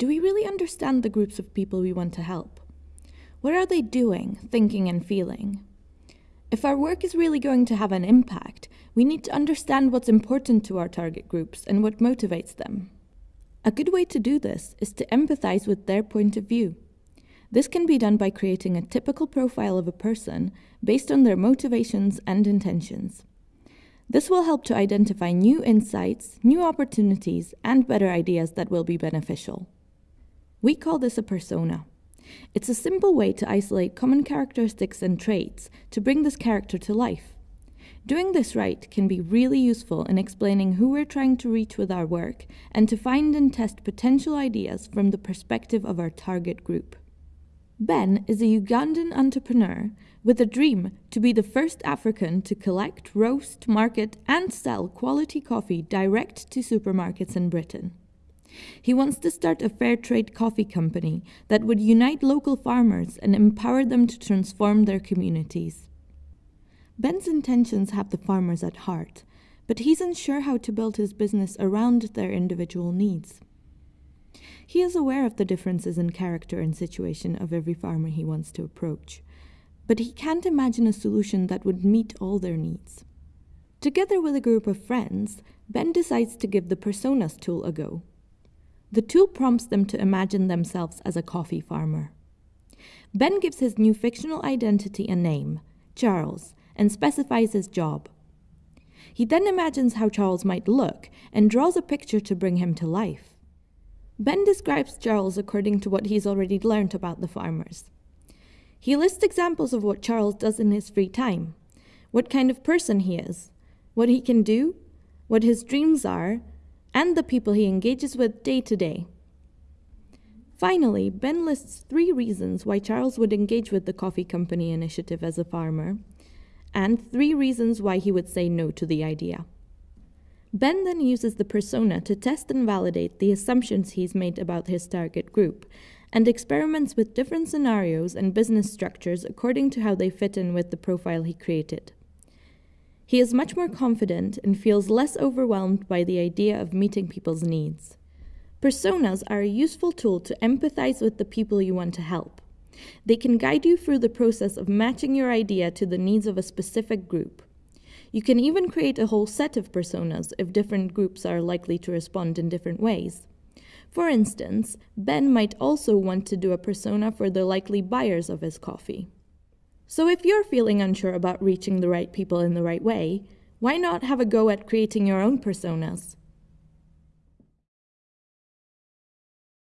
do we really understand the groups of people we want to help? What are they doing, thinking, and feeling? If our work is really going to have an impact, we need to understand what's important to our target groups and what motivates them. A good way to do this is to empathize with their point of view. This can be done by creating a typical profile of a person based on their motivations and intentions. This will help to identify new insights, new opportunities, and better ideas that will be beneficial. We call this a persona. It's a simple way to isolate common characteristics and traits to bring this character to life. Doing this right can be really useful in explaining who we're trying to reach with our work and to find and test potential ideas from the perspective of our target group. Ben is a Ugandan entrepreneur with a dream to be the first African to collect, roast, market, and sell quality coffee direct to supermarkets in Britain. He wants to start a fair trade coffee company that would unite local farmers and empower them to transform their communities. Ben's intentions have the farmers at heart, but he's unsure how to build his business around their individual needs. He is aware of the differences in character and situation of every farmer he wants to approach, but he can't imagine a solution that would meet all their needs. Together with a group of friends, Ben decides to give the Personas tool a go. The tool prompts them to imagine themselves as a coffee farmer. Ben gives his new fictional identity a name, Charles, and specifies his job. He then imagines how Charles might look and draws a picture to bring him to life. Ben describes Charles according to what he's already learned about the farmers. He lists examples of what Charles does in his free time, what kind of person he is, what he can do, what his dreams are, and the people he engages with day to day. Finally, Ben lists three reasons why Charles would engage with the coffee company initiative as a farmer, and three reasons why he would say no to the idea. Ben then uses the persona to test and validate the assumptions he's made about his target group, and experiments with different scenarios and business structures according to how they fit in with the profile he created. He is much more confident and feels less overwhelmed by the idea of meeting people's needs. Personas are a useful tool to empathize with the people you want to help. They can guide you through the process of matching your idea to the needs of a specific group. You can even create a whole set of personas if different groups are likely to respond in different ways. For instance, Ben might also want to do a persona for the likely buyers of his coffee. So if you're feeling unsure about reaching the right people in the right way, why not have a go at creating your own personas?